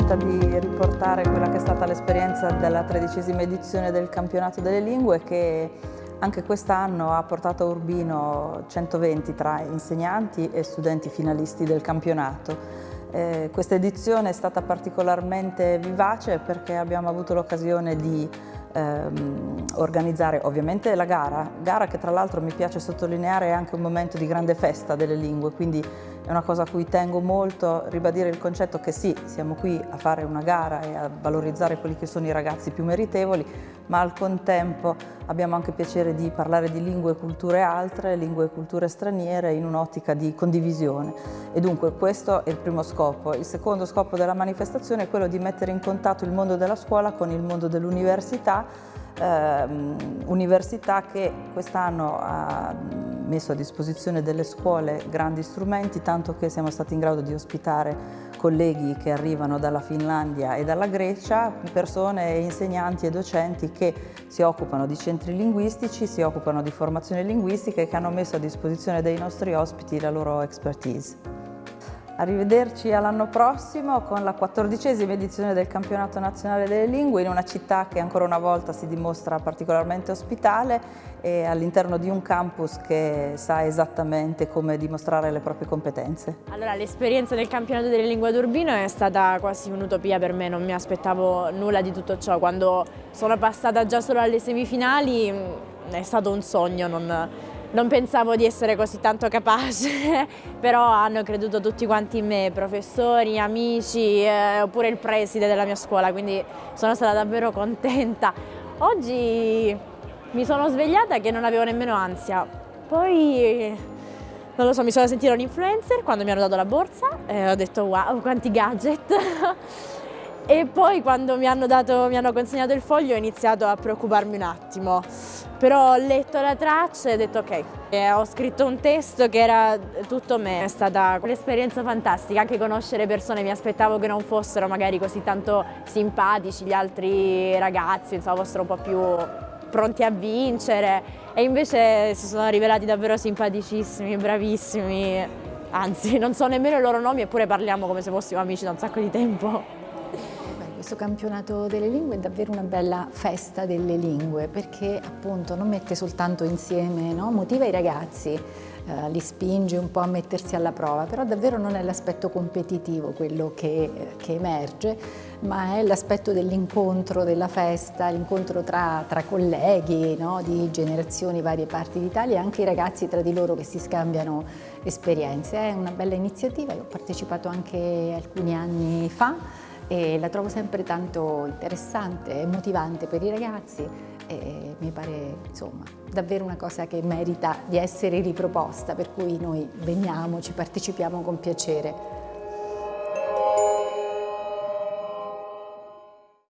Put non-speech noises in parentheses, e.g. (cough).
contenta di riportare quella che è stata l'esperienza della tredicesima edizione del campionato delle lingue che anche quest'anno ha portato a Urbino 120 tra insegnanti e studenti finalisti del campionato. Eh, questa edizione è stata particolarmente vivace perché abbiamo avuto l'occasione di ehm, organizzare ovviamente la gara, gara che tra l'altro mi piace sottolineare è anche un momento di grande festa delle lingue, quindi è una cosa a cui tengo molto, ribadire il concetto che sì, siamo qui a fare una gara e a valorizzare quelli che sono i ragazzi più meritevoli, ma al contempo abbiamo anche piacere di parlare di lingue e culture altre, lingue e culture straniere in un'ottica di condivisione. E dunque questo è il primo scopo. Il secondo scopo della manifestazione è quello di mettere in contatto il mondo della scuola con il mondo dell'università, ehm, università che quest'anno ha messo a disposizione delle scuole grandi strumenti, tanto che siamo stati in grado di ospitare colleghi che arrivano dalla Finlandia e dalla Grecia, persone, insegnanti e docenti che si occupano di centri linguistici, si occupano di formazione linguistica e che hanno messo a disposizione dei nostri ospiti la loro expertise. Arrivederci all'anno prossimo con la quattordicesima edizione del Campionato Nazionale delle Lingue in una città che ancora una volta si dimostra particolarmente ospitale e all'interno di un campus che sa esattamente come dimostrare le proprie competenze. Allora l'esperienza del Campionato delle Lingue d'Urbino è stata quasi un'utopia per me, non mi aspettavo nulla di tutto ciò. Quando sono passata già solo alle semifinali è stato un sogno, non, non pensavo di essere così tanto capace, (laughs) però hanno creduto tutti quanti in me, professori, amici, eh, oppure il preside della mia scuola, quindi sono stata davvero contenta. Oggi mi sono svegliata che non avevo nemmeno ansia, poi non lo so, mi sono sentita un influencer quando mi hanno dato la borsa e ho detto wow, quanti gadget! (laughs) e poi quando mi hanno, dato, mi hanno consegnato il foglio ho iniziato a preoccuparmi un attimo però ho letto la traccia e ho detto ok. E ho scritto un testo che era tutto me, è stata un'esperienza fantastica, anche conoscere persone, mi aspettavo che non fossero magari così tanto simpatici gli altri ragazzi, insomma fossero un po' più pronti a vincere e invece si sono rivelati davvero simpaticissimi, bravissimi, anzi non so nemmeno i loro nomi eppure parliamo come se fossimo amici da un sacco di tempo. Questo campionato delle lingue è davvero una bella festa delle lingue perché appunto non mette soltanto insieme, no? motiva i ragazzi, eh, li spinge un po' a mettersi alla prova, però davvero non è l'aspetto competitivo quello che, che emerge, ma è l'aspetto dell'incontro, della festa, l'incontro tra, tra, colleghi no? di generazioni, varie parti d'Italia e anche i ragazzi tra di loro che si scambiano esperienze. È una bella iniziativa, io ho partecipato anche alcuni anni fa e la trovo sempre tanto interessante e motivante per i ragazzi e mi pare insomma davvero una cosa che merita di essere riproposta per cui noi veniamo, ci partecipiamo con piacere.